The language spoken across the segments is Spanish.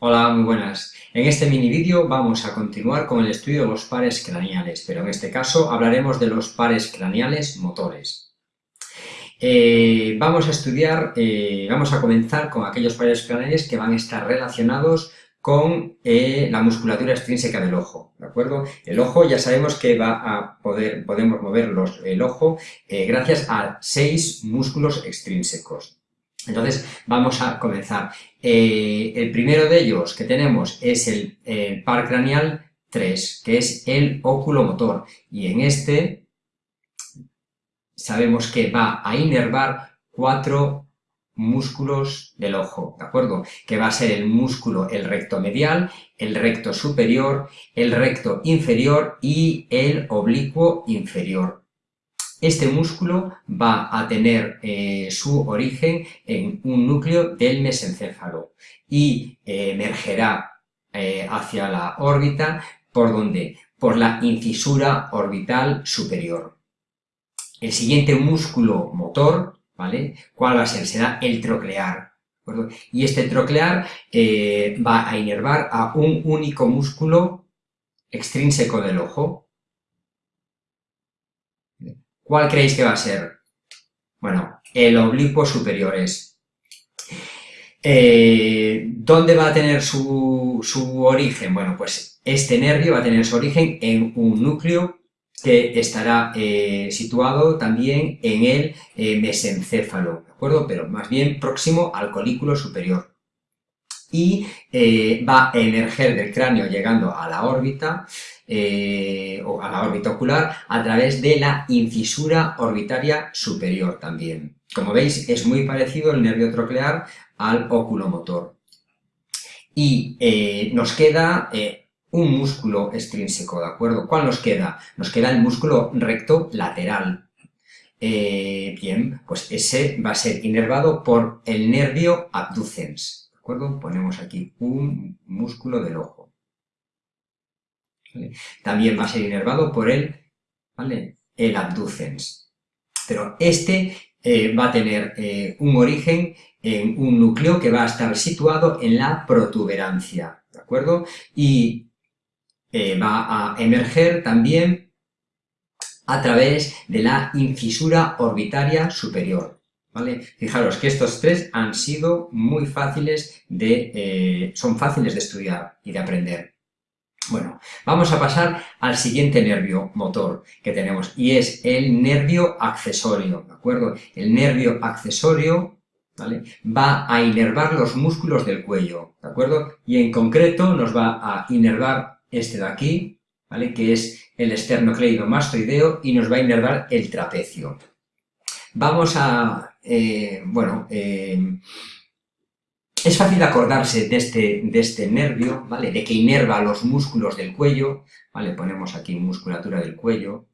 Hola, muy buenas. En este mini vídeo vamos a continuar con el estudio de los pares craneales, pero en este caso hablaremos de los pares craneales motores. Eh, vamos a estudiar, eh, vamos a comenzar con aquellos pares craneales que van a estar relacionados con eh, la musculatura extrínseca del ojo, ¿de acuerdo? El ojo ya sabemos que va a poder, podemos mover el ojo gracias a seis músculos extrínsecos. Entonces, vamos a comenzar. Eh, el primero de ellos que tenemos es el, par craneal 3, que es el oculomotor. Y en este sabemos que va a inervar cuatro músculos del ojo, ¿de acuerdo? Que va a ser el músculo, el recto medial, el recto superior, el recto inferior y el oblicuo inferior. Este músculo va a tener eh, su origen en un núcleo del mesencéfalo y eh, emergerá eh, hacia la órbita, ¿por donde Por la incisura orbital superior. El siguiente músculo motor, ¿vale? ¿Cuál va a ser? Será el troclear. Y este troclear va a inervar a un único músculo extrínseco del ojo, ¿Cuál creéis que va a ser? Bueno, el oblicuo superior es. Eh, ¿Dónde va a tener su, origen? Bueno, pues este nervio va a tener su origen en un núcleo que estará eh, situado también en el eh, mesencéfalo, ¿de acuerdo? Pero más bien próximo al colículo superior. Y va a emerger del cráneo llegando a la órbita eh, o a la órbita ocular a través de la incisura orbitaria superior también. Como veis, es muy parecido el nervio troclear al oculomotor. Y eh, nos queda eh, un músculo extrínseco, ¿de acuerdo? ¿Cuál nos queda? Nos queda el músculo recto lateral. bien, pues ese va a ser inervado por el nervio abducens, ¿de acuerdo? Ponemos aquí un músculo del ojo. También va a ser inervado por el, el abducens. Pero este eh, va a tener eh, un origen en un núcleo que va a estar situado en la protuberancia, ¿de acuerdo? Y eh, va a emerger también a través de la incisura orbitaria superior, ¿vale? Fijaros que estos tres han sido muy fáciles de... son fáciles de estudiar y de aprender. Bueno, vamos a pasar al siguiente nervio motor que tenemos y es el nervio accesorio, ¿de acuerdo? El nervio accesorio ¿vale? va a inervar los músculos del cuello, ¿de acuerdo? Y en concreto nos va a inervar este de aquí, ¿vale? Que es el esternocleidomastoideo y nos va a inervar el trapecio. Vamos a, eh, bueno, eh, es fácil acordarse de este, de este nervio, ¿vale? De que inerva los músculos del cuello, ¿vale? Ponemos aquí musculatura del cuello.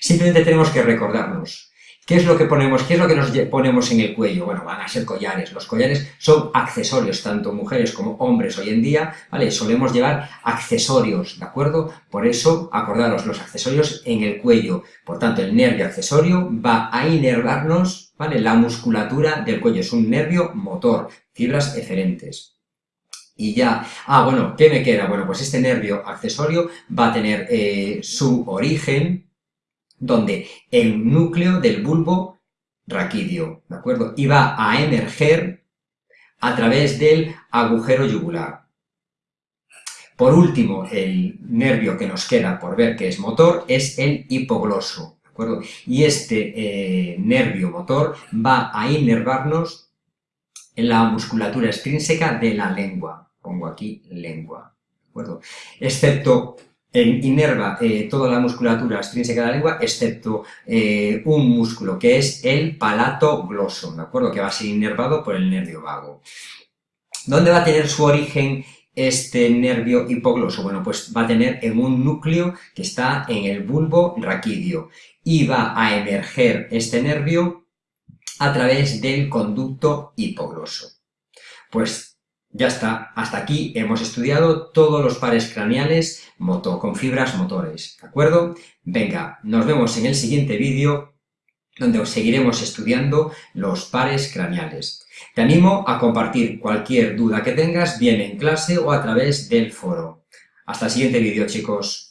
Simplemente tenemos que recordarnos ¿Qué es lo que ponemos? ¿Qué es lo que nos ponemos en el cuello? Bueno, van a ser collares. Los collares son accesorios, tanto mujeres como hombres hoy en día, ¿vale? Solemos llevar accesorios, ¿de acuerdo? Por eso, acordaros, los accesorios en el cuello. Por tanto, el nervio accesorio va a inervarnos, ¿vale? La musculatura del cuello. Es un nervio motor, fibras eferentes. Y ya, ah, bueno, ¿qué me queda? Bueno, pues este nervio accesorio va a tener eh, su origen, donde el núcleo del bulbo raquídeo, ¿de acuerdo? Y va a emerger a través del agujero yugular. Por último, el nervio que nos queda por ver que es motor es el hipogloso, ¿de acuerdo? Y este eh, nervio motor va a inervarnos en la musculatura extrínseca de la lengua. Pongo aquí lengua, ¿de acuerdo? Excepto inerva eh, toda la musculatura extrínseca de la lengua, excepto eh, un músculo, que es el palato gloso, ¿de acuerdo? Que va a ser inervado por el nervio vago. ¿Dónde va a tener su origen este nervio hipogloso? Bueno, pues va a tener en un núcleo que está en el bulbo raquídeo y va a emerger este nervio a través del conducto hipogloso. Pues ya está, hasta aquí hemos estudiado todos los pares craneales con fibras motores, ¿de acuerdo? Venga, nos vemos en el siguiente vídeo donde os seguiremos estudiando los pares craneales. Te animo a compartir cualquier duda que tengas, bien en clase o a través del foro. Hasta el siguiente vídeo, chicos.